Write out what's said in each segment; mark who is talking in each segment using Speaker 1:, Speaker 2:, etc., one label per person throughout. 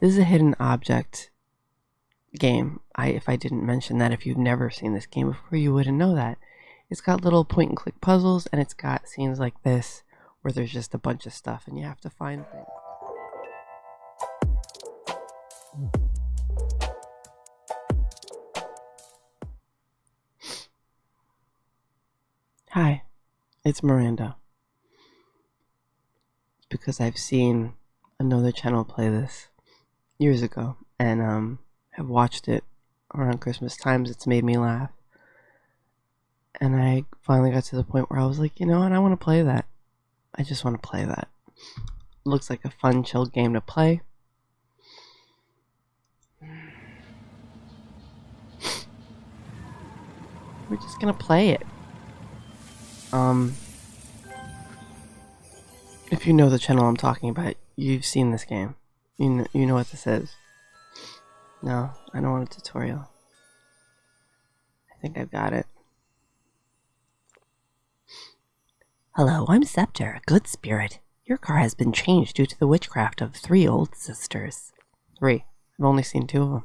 Speaker 1: This is a hidden object game. I if I didn't mention that if you've never seen this game before you wouldn't know that. It's got little point and click puzzles and it's got scenes like this where there's just a bunch of stuff and you have to find things. Hi, it's Miranda. It's because I've seen another channel play this years ago and um, have watched it around Christmas times. It's made me laugh. And I finally got to the point where I was like, you know what, I want to play that. I just want to play that. looks like a fun, chill game to play. We're just gonna play it. Um, if you know the channel I'm talking about, you've seen this game. You know, you know what this is. No, I don't want a tutorial. I think I've got it.
Speaker 2: Hello, I'm Scepter, a good spirit. Your car has been changed due to the witchcraft of three old sisters.
Speaker 1: Three. I've only seen two of them.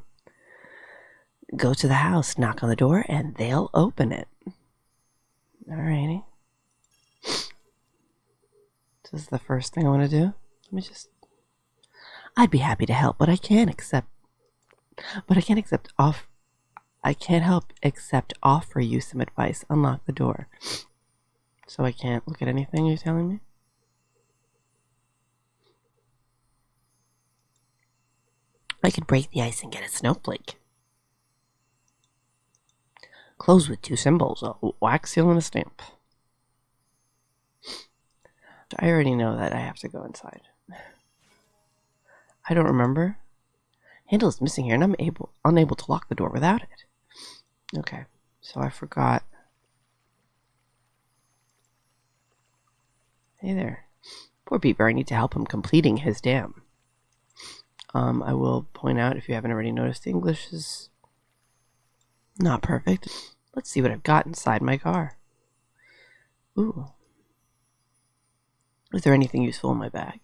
Speaker 2: Go to the house, knock on the door, and they'll open it.
Speaker 1: Alrighty. This is the first thing I want to do. Let me just.
Speaker 2: I'd be happy to help, but I can't accept.
Speaker 1: But I can't accept off. I can't help except offer you some advice. Unlock the door. So I can't look at anything you're telling me?
Speaker 2: I could break the ice and get a snowflake. Close with two symbols, a wax seal and a stamp.
Speaker 1: I already know that I have to go inside. I don't remember. Handle is missing here, and I'm able unable to lock the door without it. Okay, so I forgot. Hey there. Poor Beaver, I need to help him completing his dam. Um, I will point out, if you haven't already noticed, English is not perfect. Let's see what I've got inside my car. Ooh. Is there anything useful in my bag?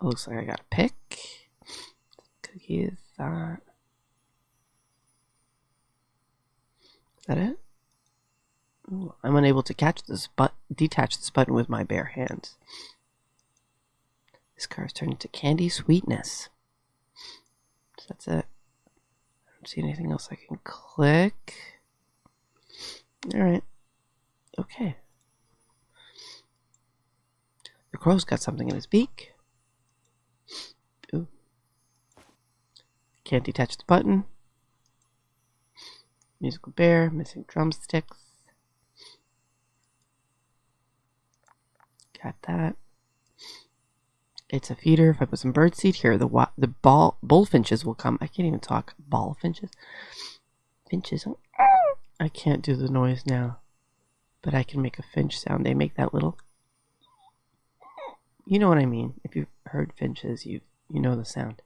Speaker 1: It looks like I got a pick. Cookies. That. Is that it? Ooh, I'm unable to catch this but detach this button with my bare hands. This car is turned into candy sweetness. So that's it. I don't see anything else I can click. Alright. Okay. The crow's got something in his beak. Ooh. Can't detach the button. Musical bear, missing drumsticks. Got that. It's a feeder. If I put some birdseed here, the the ball bullfinches will come. I can't even talk. Ball finches. Finches. I can't do the noise now, but I can make a finch sound. They make that little you know what I mean. If you've heard finches, you you know the sound.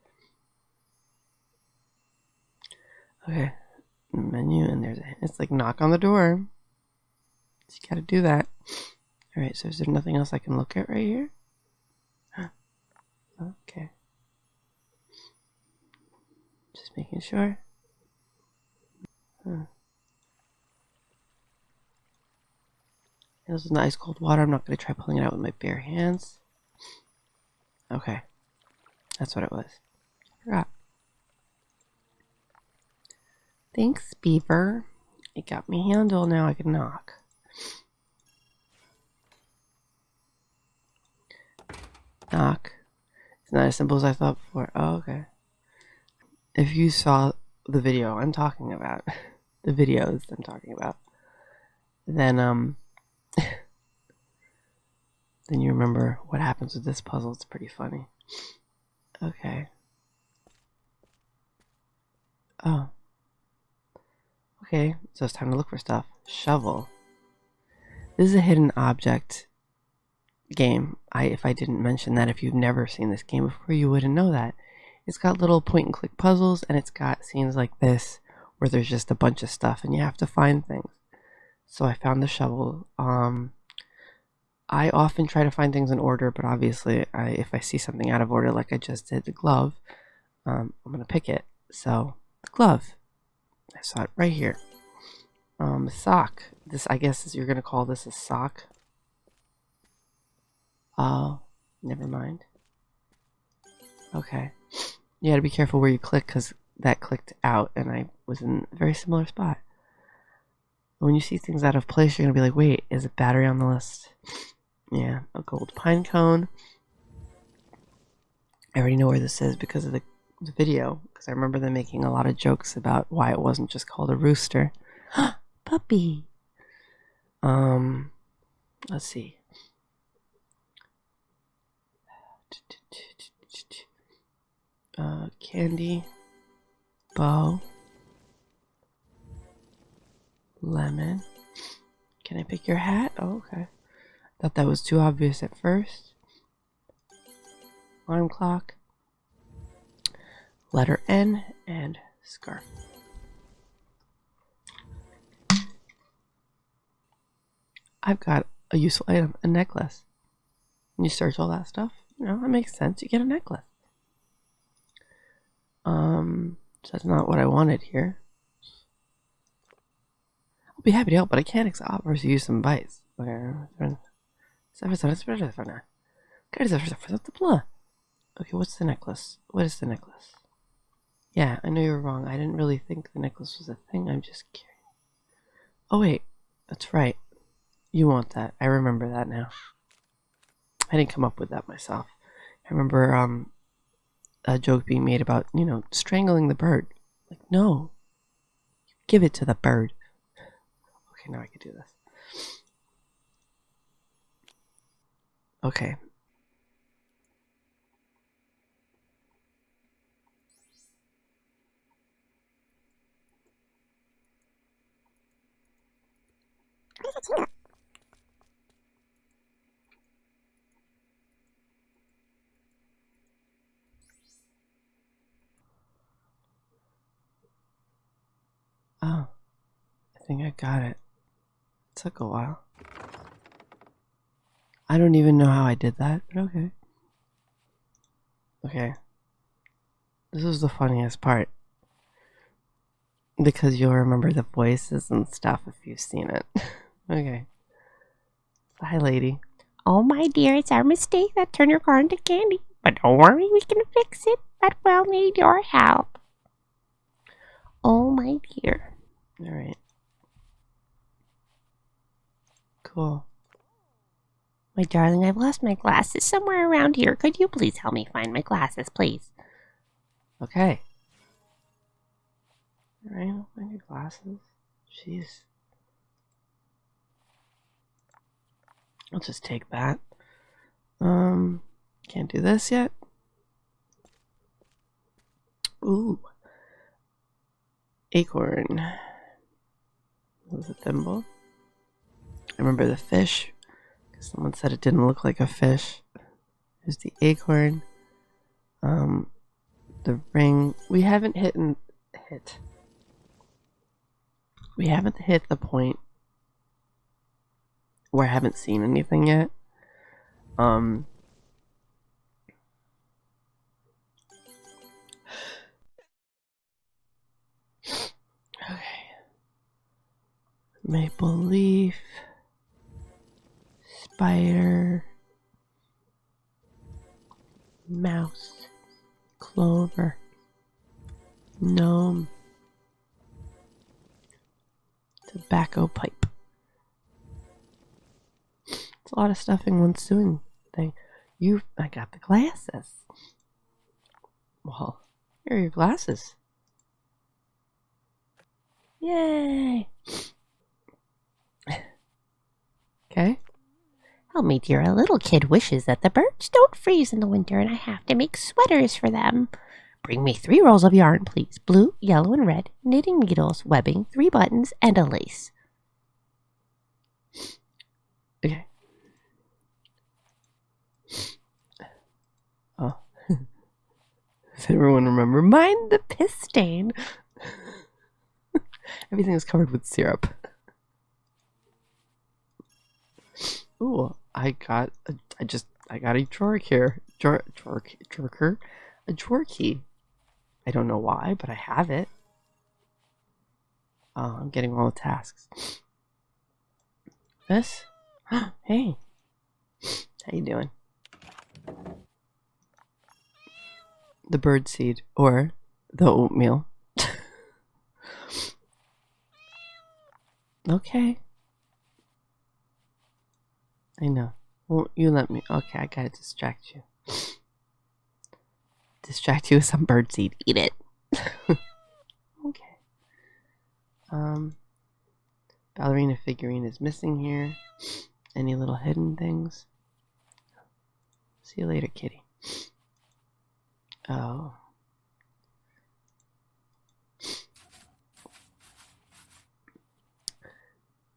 Speaker 1: Okay, menu, and there's a, it's like knock on the door. So you gotta do that. All right. So is there nothing else I can look at right here? Okay. Just making sure. Huh. This is nice cold water. I'm not going to try pulling it out with my bare hands. Okay. That's what it was. I forgot. Thanks, Beaver. It got me handle, now I can knock. Knock. It's not as simple as I thought before. Oh, okay. If you saw the video I'm talking about, the videos I'm talking about, then, um, then you remember what happens with this puzzle. It's pretty funny. Okay. Oh. Okay, so it's time to look for stuff. Shovel. This is a hidden object game. I if I didn't mention that if you've never seen this game before you wouldn't know that. It's got little point and click puzzles and it's got scenes like this where there's just a bunch of stuff and you have to find things. So I found the shovel. Um I often try to find things in order, but obviously, I, if I see something out of order, like I just did the glove, um, I'm gonna pick it. So the glove, saw it right here. Um, sock. This, I guess, is you're gonna call this a sock. Oh, never mind. Okay, you gotta be careful where you click because that clicked out, and I was in a very similar spot. When you see things out of place, you're gonna be like, "Wait, is it battery on the list?" Yeah, a gold pine cone. I already know where this is because of the, the video, because I remember them making a lot of jokes about why it wasn't just called a rooster. Puppy. Um, let's see. Uh, candy, bow, lemon. Can I pick your hat? Oh, okay. Thought that was too obvious at first. Alarm clock. Letter N and scarf. I've got a useful item, a necklace. When you search all that stuff, you know, that makes sense. You get a necklace. Um, so that's not what I wanted here. I'll be happy to help, but I can't to use some bites. Okay, what's the necklace? What is the necklace? Yeah, I know you're wrong. I didn't really think the necklace was a thing. I'm just curious. Oh, wait. That's right. You want that. I remember that now. I didn't come up with that myself. I remember um, a joke being made about, you know, strangling the bird. Like, no. You Give it to the bird. Okay, now I can do this. Okay. Oh, I think I got it. It took a while. I don't even know how I did that, but okay. Okay. This is the funniest part. Because you'll remember the voices and stuff if you've seen it. okay. Hi, lady.
Speaker 2: Oh, my dear, it's our mistake that turned your car into candy. But don't worry, we can fix it. But we'll need your help. Oh, my dear.
Speaker 1: Alright. Cool.
Speaker 2: My darling, I've lost my glasses somewhere around here. Could you please help me find my glasses, please?
Speaker 1: Okay. Alright, I'll find your glasses. Jeez. I'll just take that. Um, can't do this yet. Ooh. Acorn. Was a thimble. I remember the fish. Someone said it didn't look like a fish. Here's the acorn. Um, the ring. We haven't hit hit. We haven't hit the point where I haven't seen anything yet. Um. Okay. Maple leaf spider, mouse, clover, gnome, tobacco pipe. It's a lot of stuff in one sewing thing. You, I got the glasses. Well, here are your glasses. Yay! Okay.
Speaker 2: Help me, dear. A little kid wishes that the birds don't freeze in the winter and I have to make sweaters for them. Bring me three rolls of yarn, please. Blue, yellow, and red. Knitting needles, webbing, three buttons, and a lace.
Speaker 1: Okay. Oh. Does everyone remember? Mind the piss stain. Everything was covered with syrup. Ooh, I got a, I just I got a drawer here. Drawer drawer drawer a drawer key. I don't know why, but I have it. Oh, I'm getting all the tasks. This? hey. How you doing? The bird seed or the oatmeal. okay. I know. Won't you let me? Okay, I gotta distract you. Distract you with some bird seed. Eat it. okay. Um, ballerina figurine is missing here. Any little hidden things? See you later, kitty. Oh.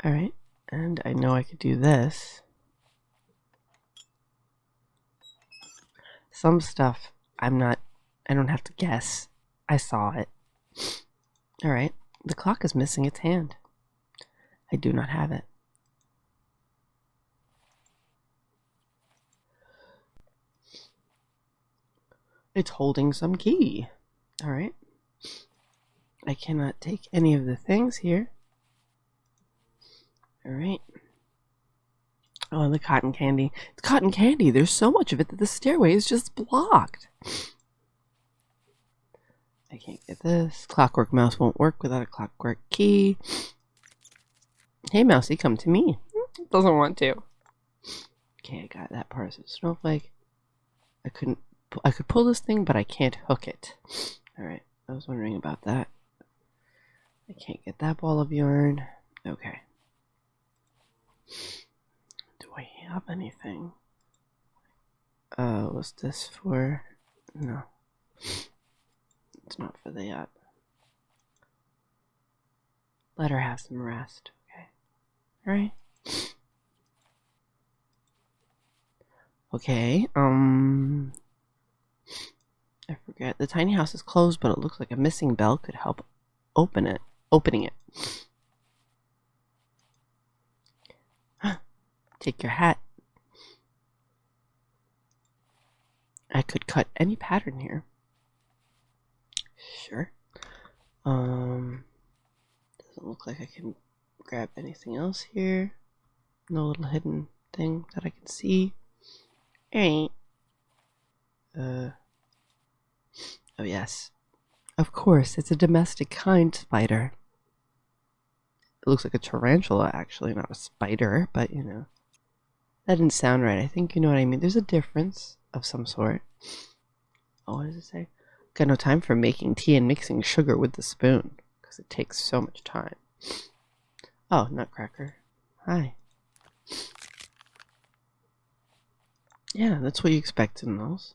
Speaker 1: Alright, and I know I could do this. Some stuff I'm not, I don't have to guess. I saw it. Alright, the clock is missing its hand. I do not have it. It's holding some key. Alright. I cannot take any of the things here. Alright. Oh, the cotton candy. It's cotton candy. There's so much of it that the stairway is just blocked. I can't get this. Clockwork mouse won't work without a clockwork key. Hey, mousey, come to me. Doesn't want to. Okay, I got that part of snowflake. I couldn't. I could pull this thing, but I can't hook it. All right, I was wondering about that. I can't get that ball of yarn. Okay. Do I have anything? Uh, what's this for? No. It's not for the yacht. Let her have some rest, okay? Alright. Okay, um. I forget. The tiny house is closed, but it looks like a missing bell could help open it. Opening it. Take your hat. I could cut any pattern here. Sure. Um, doesn't look like I can grab anything else here. No little hidden thing that I can see. Alright. Uh. Oh, yes. Of course, it's a domestic kind spider. It looks like a tarantula, actually, not a spider, but you know. That didn't sound right. I think you know what I mean. There's a difference of some sort. Oh, what does it say? Got no time for making tea and mixing sugar with the spoon because it takes so much time. Oh, Nutcracker. Hi. Yeah, that's what you expect in those.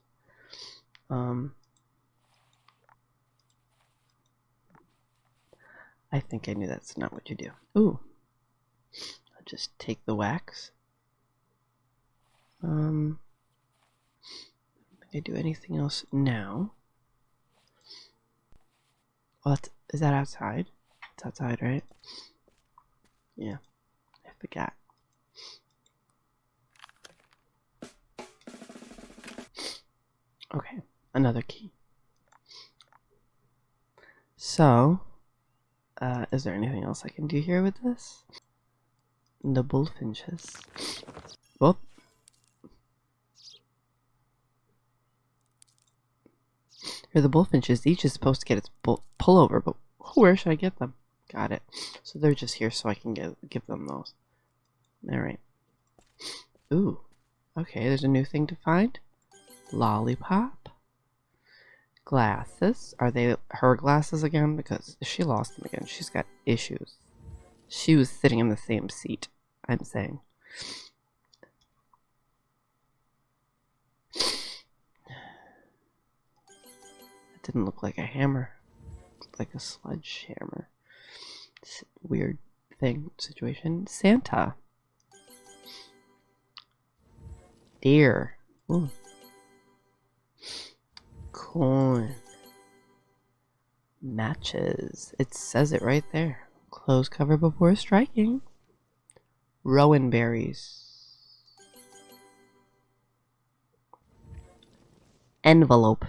Speaker 1: Um, I think I knew that's not what you do. Ooh. I'll just take the wax. Um, Do I do anything else now. What is that outside? It's outside, right? Yeah, I forgot. Okay, another key. So, uh, is there anything else I can do here with this? The bullfinches. Whoop. Here, are the bullfinches. Each is supposed to get its bull pullover, but where should I get them? Got it. So they're just here so I can get give them those. Alright. Ooh. Okay, there's a new thing to find. Lollipop. Glasses. Are they her glasses again? Because she lost them again. She's got issues. She was sitting in the same seat, I'm saying. It didn't look like a hammer. Looked like a sledgehammer. Weird thing, situation. Santa. Deer. Ooh corn matches. It says it right there. Close cover before striking. Rowan berries. Envelope.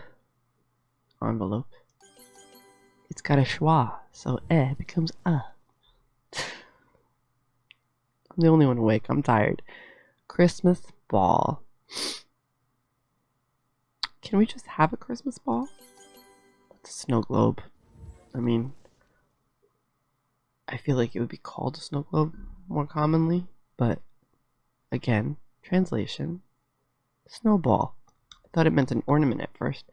Speaker 1: Envelope. It's got a schwa, so eh becomes uh. I'm the only one awake. I'm tired. Christmas ball. Can we just have a Christmas ball? It's a snow globe. I mean, I feel like it would be called a snow globe more commonly, but again, translation snowball. I thought it meant an ornament at first.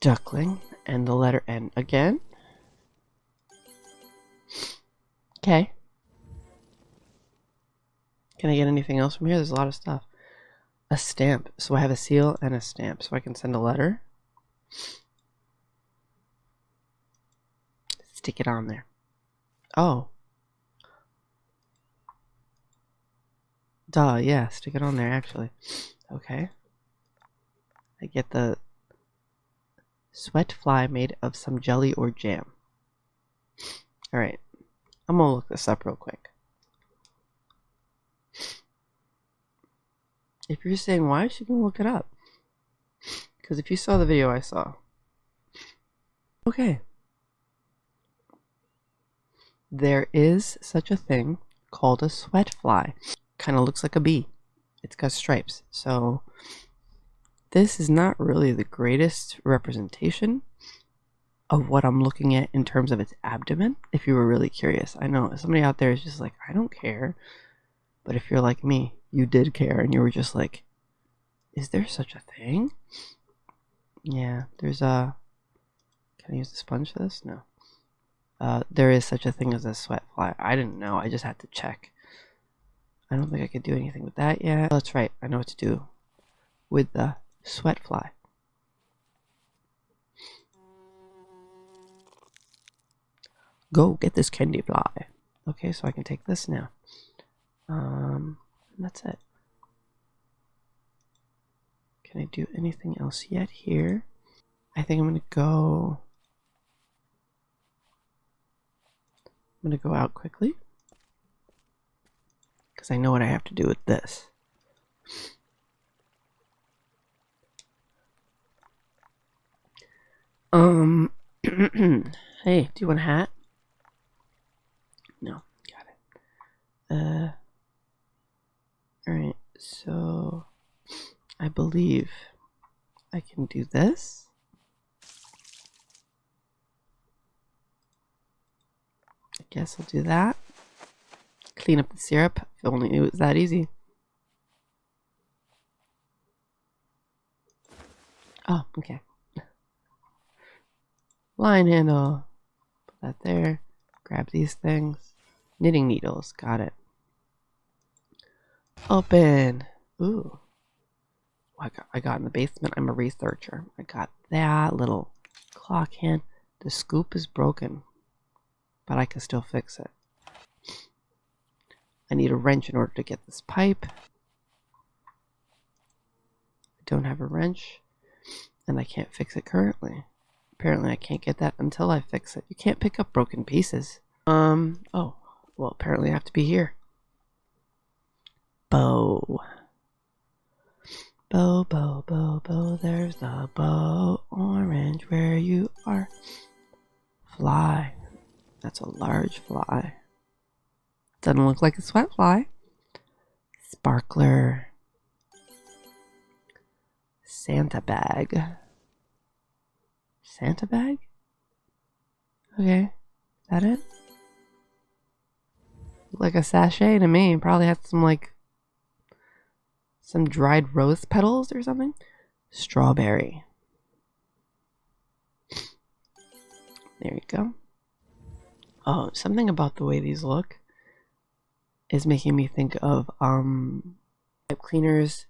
Speaker 1: Duckling and the letter N again. Okay. Can I get anything else from here? There's a lot of stuff. A stamp. So I have a seal and a stamp. So I can send a letter. Stick it on there. Oh. Duh, yeah, stick it on there actually. Okay. I get the sweat fly made of some jelly or jam. Alright. I'm gonna look this up real quick. If you're saying why, she can look it up. Because if you saw the video I saw. Okay. There is such a thing called a sweat fly. Kind of looks like a bee. It's got stripes. So this is not really the greatest representation of what I'm looking at in terms of its abdomen. If you were really curious, I know somebody out there is just like, I don't care. But if you're like me, you did care and you were just like, is there such a thing? Yeah, there's a. Can I use the sponge for this? No. Uh, there is such a thing as a sweat fly. I didn't know. I just had to check. I don't think I could do anything with that yet. That's right. I know what to do with the sweat fly. Go get this candy fly. Okay, so I can take this now. Um, that's it. Can I do anything else yet here? I think I'm going to go... I'm going to go out quickly. Because I know what I have to do with this. Um, hey, do you want a hat? No, got it. Uh, alright, so I believe I can do this. I guess I'll do that. Clean up the syrup. If only it was that easy. Oh, okay. Line handle. Put that there. Grab these things. Knitting needles. Got it. Open. Ooh. I got, I got in the basement. I'm a researcher. I got that little clock hand. The scoop is broken, but I can still fix it. I need a wrench in order to get this pipe. I don't have a wrench, and I can't fix it currently. Apparently I can't get that until I fix it. You can't pick up broken pieces. Um, oh, well apparently I have to be here. Bow. Bow, bow, bow, bow, there's the bow. Orange, where you are. Fly. That's a large fly. Doesn't look like a sweat fly. Sparkler. Santa bag. Santa bag? Okay. Is that it? Like a sachet to me. Probably had some like some dried rose petals or something. Strawberry. There you go. Oh, something about the way these look is making me think of um pipe cleaners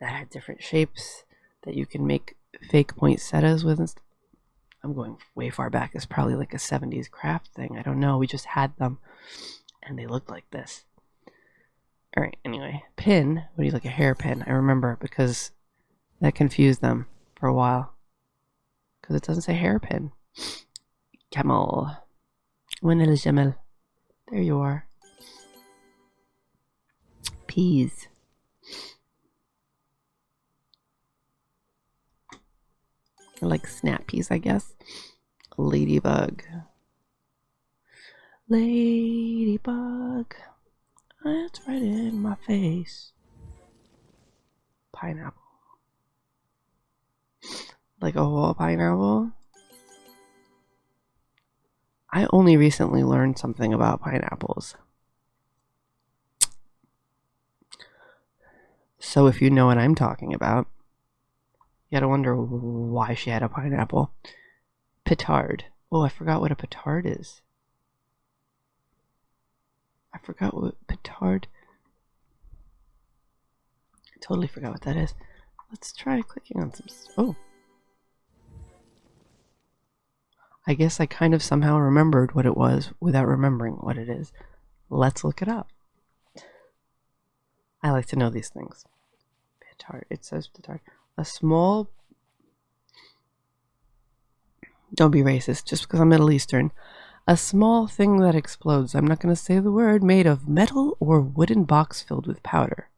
Speaker 1: that had different shapes that you can make fake poinsettias with. I'm going way far back. It's probably like a 70s craft thing. I don't know. We just had them and they looked like this. All right, anyway, pin. What do you like a hairpin? I remember because that confused them for a while. Because it doesn't say hairpin. Camel. When el jamel. There you are. Peas. like snap peas, I guess. Ladybug. Ladybug. It's right in my face. Pineapple. Like a whole pineapple? I only recently learned something about pineapples. So if you know what I'm talking about, you gotta wonder why she had a pineapple. Petard. Oh, I forgot what a petard is. I forgot what petard. I totally forgot what that is. Let's try clicking on some. Oh. I guess I kind of somehow remembered what it was without remembering what it is. Let's look it up. I like to know these things. Petard. It says petard. A small. Don't be racist just because I'm Middle Eastern. A small thing that explodes. I'm not going to say the word. Made of metal or wooden box filled with powder.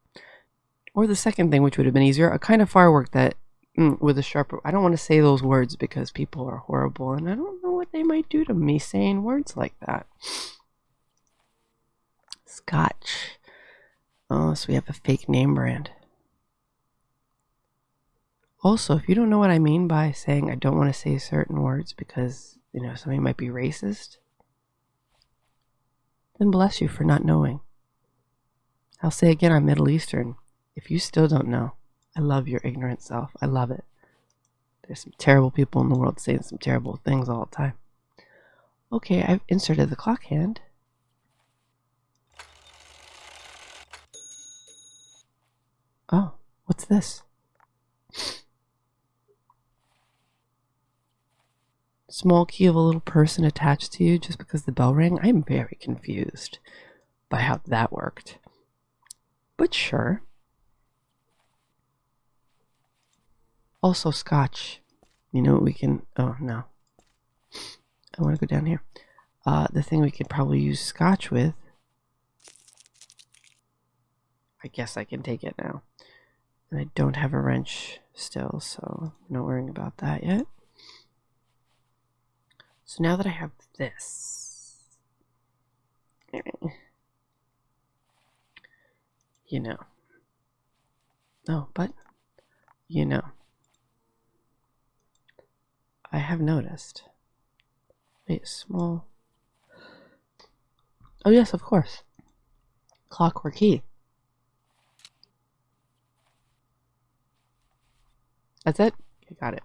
Speaker 1: Or the second thing, which would have been easier, a kind of firework that mm, with a sharper. I don't want to say those words because people are horrible, and I don't know what they might do to me saying words like that. Scotch. Oh, so we have a fake name brand. Also, if you don't know what I mean by saying I don't want to say certain words because, you know, somebody might be racist, then bless you for not knowing. I'll say again, I'm Middle Eastern. If you still don't know, I love your ignorant self. I love it. There's some terrible people in the world saying some terrible things all the time. Okay, I've inserted the clock hand. Oh, what's this? Small key of a little person attached to you just because the bell rang? I'm very confused by how that worked. But sure. Also, scotch. You know what we can. Oh, no. I want to go down here. Uh, the thing we could probably use scotch with. I guess I can take it now. And I don't have a wrench still, so not worrying about that yet. So now that I have this, you know. No, but, you know. I have noticed. Wait, small. Oh, yes, of course. Clockwork key. That's it? I got it.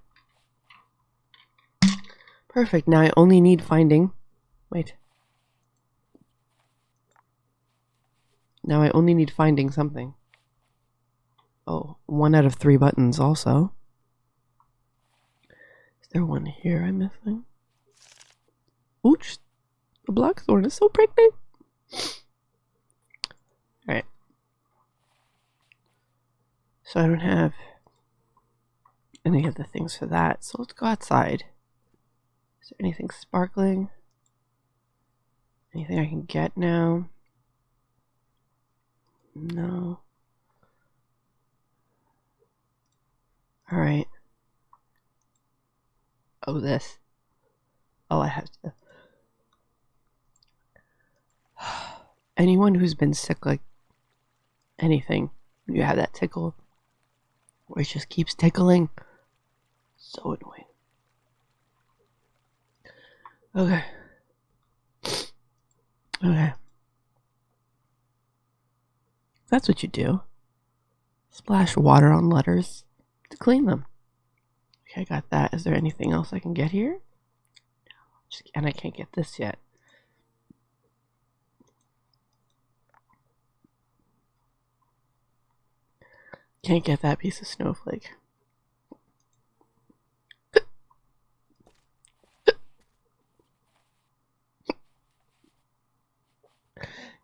Speaker 1: Perfect. Now I only need finding. Wait. Now I only need finding something. Oh, one out of three buttons also. Is there one here I'm missing? Ooch! The blackthorn is so pregnant! Alright. So I don't have any of the things for that, so let's go outside. Is there anything sparkling? Anything I can get now? No. Alright. Oh, this. Oh, I have to. Anyone who's been sick, like anything, you have that tickle where it just keeps tickling. So annoying. Okay. Okay. That's what you do. Splash water on letters to clean them. Okay, I got that. Is there anything else I can get here? And I can't get this yet. Can't get that piece of snowflake.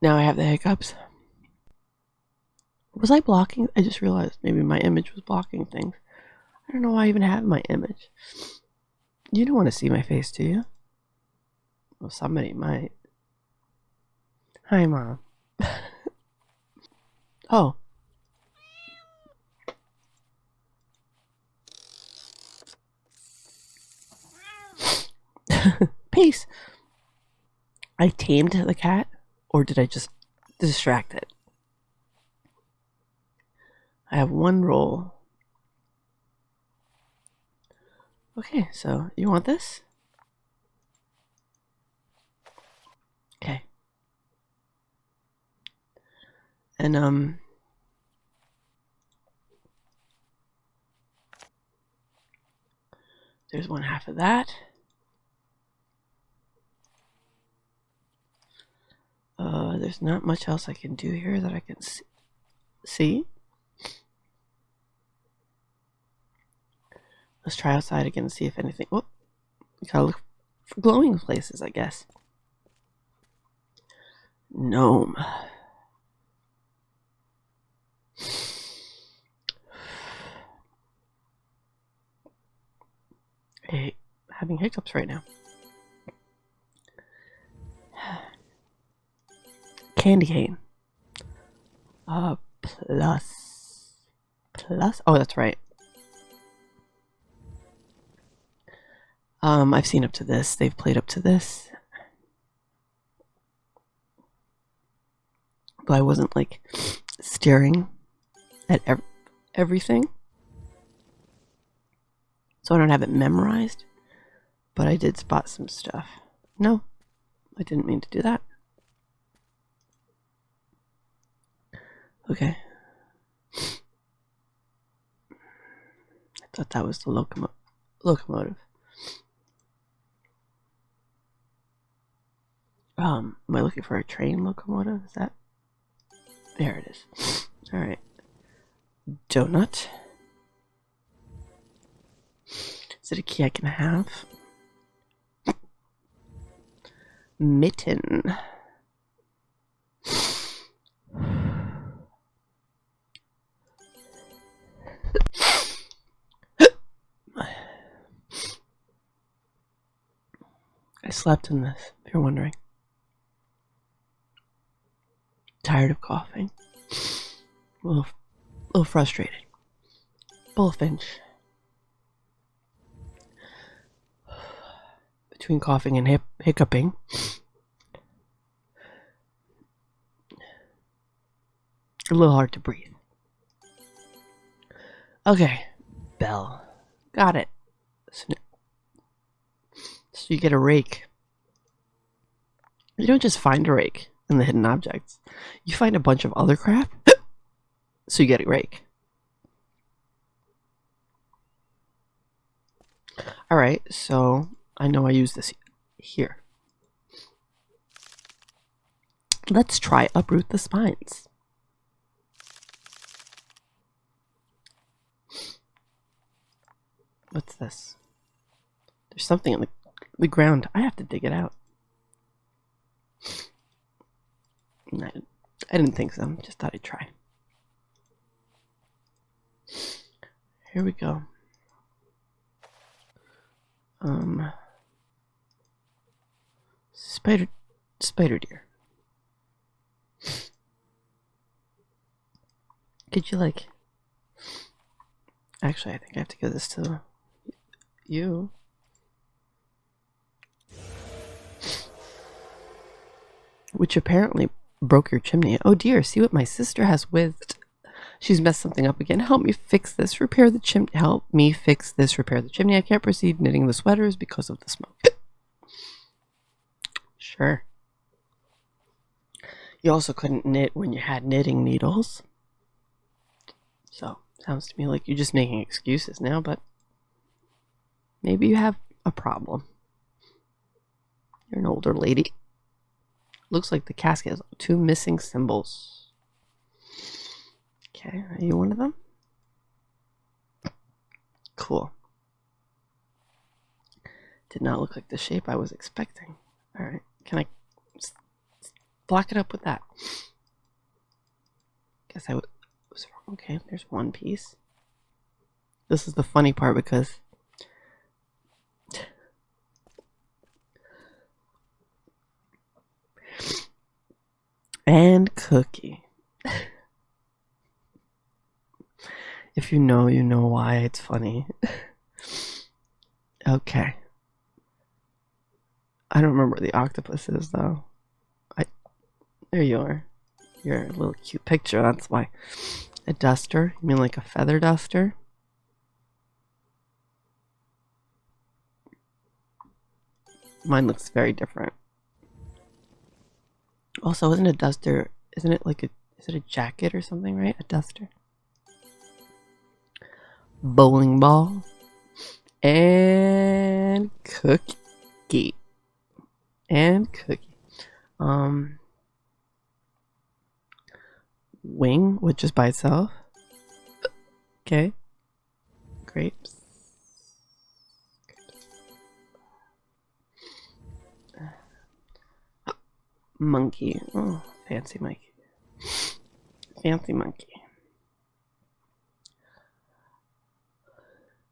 Speaker 1: Now I have the hiccups. Was I blocking? I just realized maybe my image was blocking things. I don't know why I even have my image. You don't want to see my face, do you? Well, somebody might. Hi, Mom. oh. Peace. I tamed the cat, or did I just distract it? I have one roll. Okay, so you want this? Okay. And, um, there's one half of that. Uh, there's not much else I can do here that I can see. Let's try outside again and see if anything. You gotta look for glowing places, I guess. Gnome. Hey, having hiccups right now. Candy cane. Uh, plus. Plus? Oh, that's right. Um, I've seen up to this. They've played up to this. But I wasn't like staring at ev- everything. So I don't have it memorized. But I did spot some stuff. No, I didn't mean to do that. Okay. I thought that was the locomo- locomotive. Um, am I looking for a train locomotive? Is that? There it is. All right. Donut. Is it a key I can have? Mitten. I slept in this, if you're wondering. Tired of coughing. A little, a little frustrated. Bullfinch. Between coughing and hiccuping. A little hard to breathe. Okay, bell. Got it. So you get a rake. You don't just find a rake in the hidden objects. You find a bunch of other crap, so you get a rake. Alright, so I know I use this here. Let's try uproot the spines. What's this? There's something in the, the ground. I have to dig it out. I, didn't think so. Just thought I'd try. Here we go. Um, spider, spider deer. Could you like? Actually, I think I have to give this to you. Which apparently broke your chimney. Oh dear, see what my sister has with. She's messed something up again. Help me fix this. Repair the chimney. Help me fix this. Repair the chimney. I can't proceed knitting the sweaters because of the smoke. sure. You also couldn't knit when you had knitting needles. So, sounds to me like you're just making excuses now, but maybe you have a problem. You're an older lady. Looks like the casket has two missing symbols. Okay, are you one of them? Cool. Did not look like the shape I was expecting. Alright, can I block it up with that? Guess I was wrong. Okay, there's one piece. This is the funny part because and cookie. if you know, you know why it's funny. okay. I don't remember the octopus is though. I there you are. You're a little cute picture, that's why. A duster? You mean like a feather duster? Mine looks very different. Also, isn't a duster isn't it like a is it a jacket or something, right? A duster. Bowling ball and cookie and cookie. Um, wing, which is by itself. Okay. Grapes. Monkey. Oh, fancy monkey. Fancy monkey.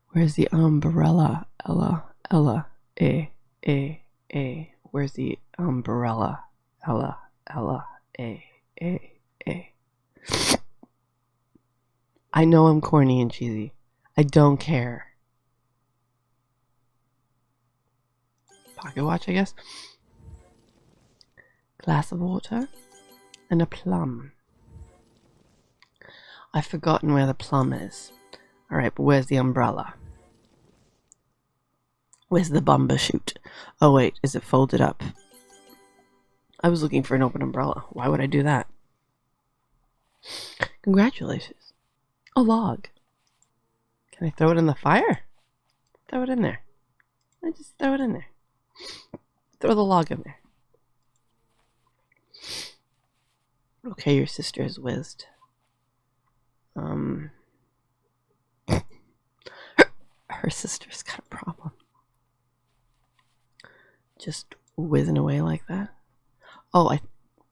Speaker 1: Where's the umbrella? Ella, Ella, A, A, A. Where's the umbrella? Ella, Ella, A, A, A. I know I'm corny and cheesy. I don't care. Pocket watch, I guess. Glass of water and a plum. I've forgotten where the plum is. Alright, but where's the umbrella? Where's the bumper shoot? Oh wait, is it folded up? I was looking for an open umbrella. Why would I do that? Congratulations. A log. Can I throw it in the fire? Throw it in there. I just throw it in there. Throw the log in there. Okay, your sister has whizzed. Um, her, her sister's got a problem. Just whizzing away like that. Oh, I,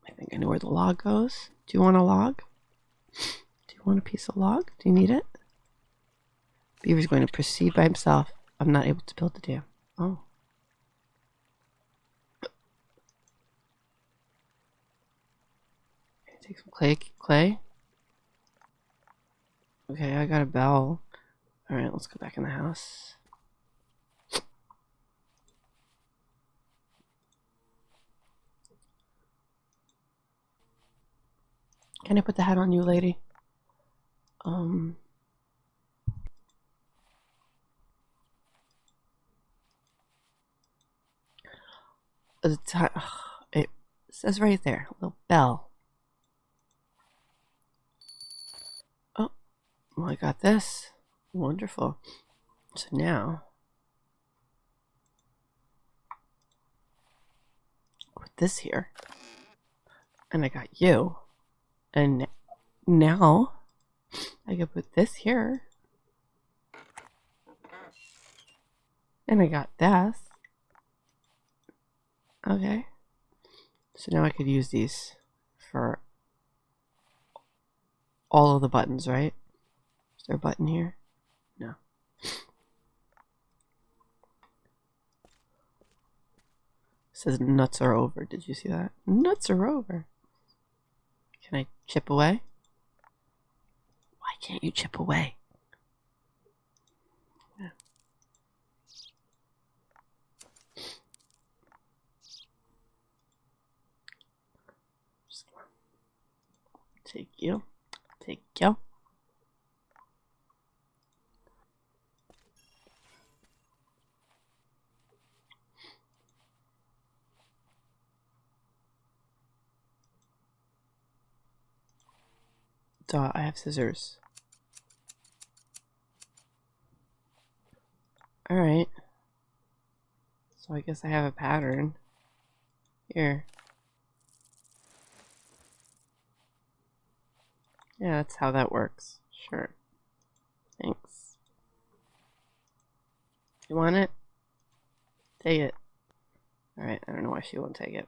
Speaker 1: I think I know where the log goes. Do you want a log? Do you want a piece of log? Do you need it? Beaver's going to proceed by himself. I'm not able to build the dam. Oh. Take some clay. Clay. Okay, I got a bell. All right, let's go back in the house. Can I put the hat on you, lady? Um. The ti- It says right there, little bell. Oh, well, I got this. Wonderful. So now, put this here, and I got you. And now I can put this here. And I got this. Okay. So now I could use these for all of the buttons, right? A button here? No. Says nuts are over. Did you see that? Nuts are over. Can I chip away? Why can't you chip away? Yeah. Take you. Take you. So I have scissors. Alright. So I guess I have a pattern. Here. Yeah, that's how that works. Sure. Thanks. You want it? Take it. Alright, I don't know why she won't take it.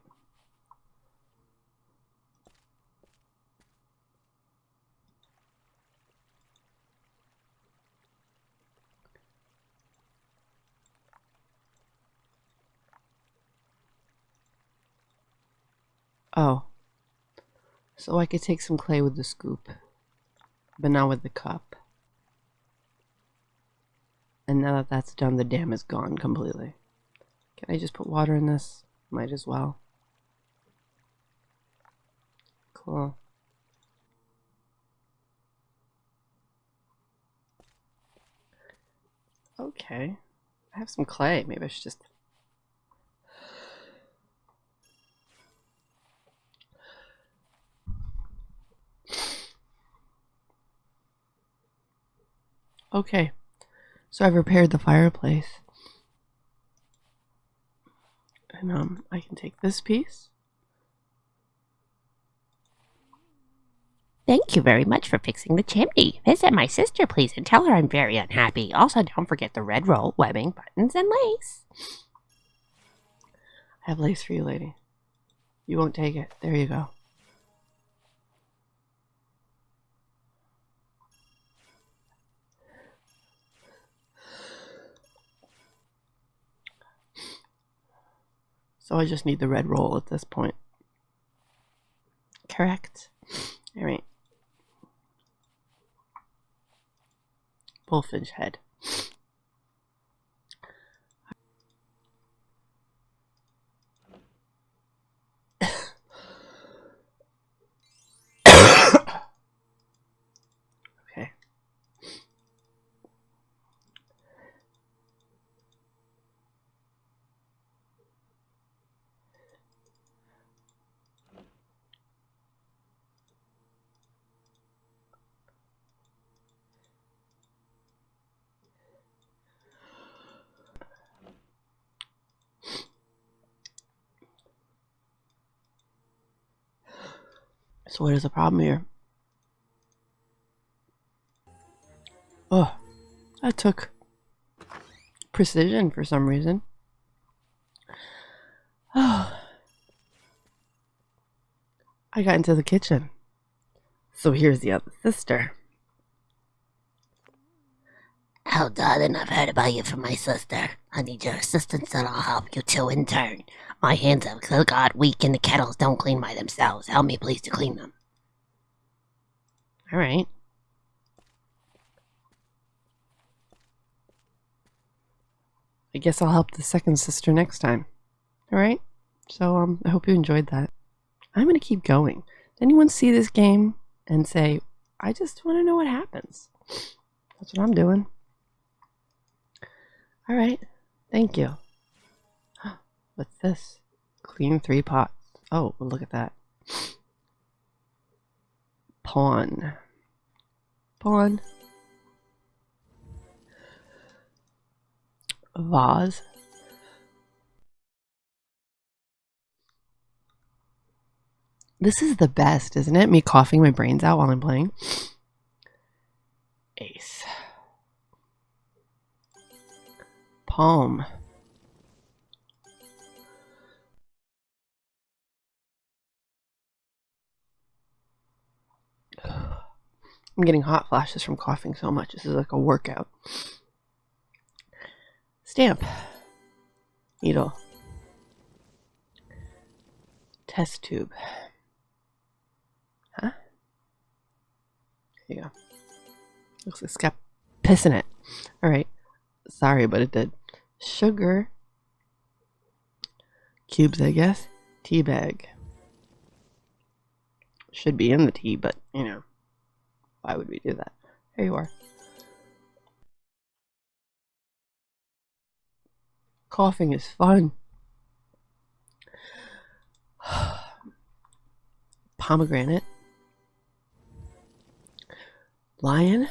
Speaker 1: Oh. So I could take some clay with the scoop, but not with the cup. And now that that's done, the dam is gone completely. Can I just put water in this? Might as well. Cool. Okay. I have some clay. Maybe I should just. Okay. So I've repaired the fireplace. And um I can take this piece.
Speaker 2: Thank you very much for fixing the chimney. Visit my sister, please, and tell her I'm very unhappy. Also, don't forget the red roll, webbing, buttons, and lace.
Speaker 1: I have lace for you, lady. You won't take it. There you go. So I just need the red roll at this point. Correct. All right. Bullfinch head. okay. So what is the problem here? Oh, that took precision for some reason. Oh. I got into the kitchen. So here's the other sister.
Speaker 3: Oh, darling, I've heard about you from my sister. I need your assistance and I'll help you too in turn. My hands have got weak and the kettles don't clean by themselves. Help me please to clean them.
Speaker 1: All right. I guess I'll help the second sister next time. All right. So um, I hope you enjoyed that. I'm gonna keep going. Does anyone see this game and say, "I just want to know what happens"? That's what I'm doing. All right. Thank you. What's this? Clean three pots. Oh, look at that. Pawn. Pawn. Vase. This is the best, isn't it? Me coughing my brains out while I'm playing. Ace. Palm. I'm getting hot flashes from coughing so much. This is like a workout. Stamp. Needle. Test tube. Huh? There you go. Looks like it's got piss in it. Alright. Sorry, but it did. Sugar. Cubes, I guess. Tea bag. Should be in the tea, but, you know. Why would we do that? Here you are. Coughing is fun. Pomegranate. Lion.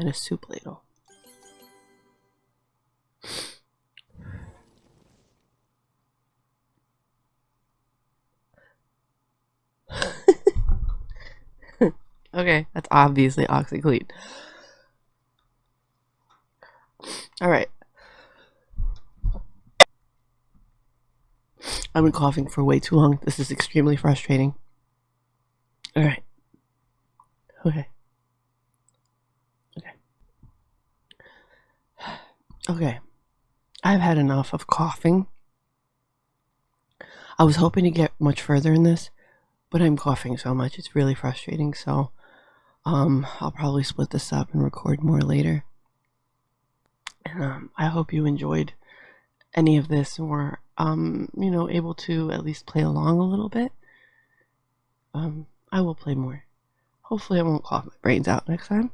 Speaker 1: And a soup ladle. okay, that's obviously OxiClean. All right. I've been coughing for way too long. This is extremely frustrating. All right. Okay. Okay. Okay. I've had enough of coughing. I was hoping to get much further in this, but I'm coughing so much. It's really frustrating. So Um, I'll probably split this up and record more later. And um, I hope you enjoyed any of this were, um, you know, able to at least play along a little bit. Um, I will play more. Hopefully, I won't cough my brains out next time.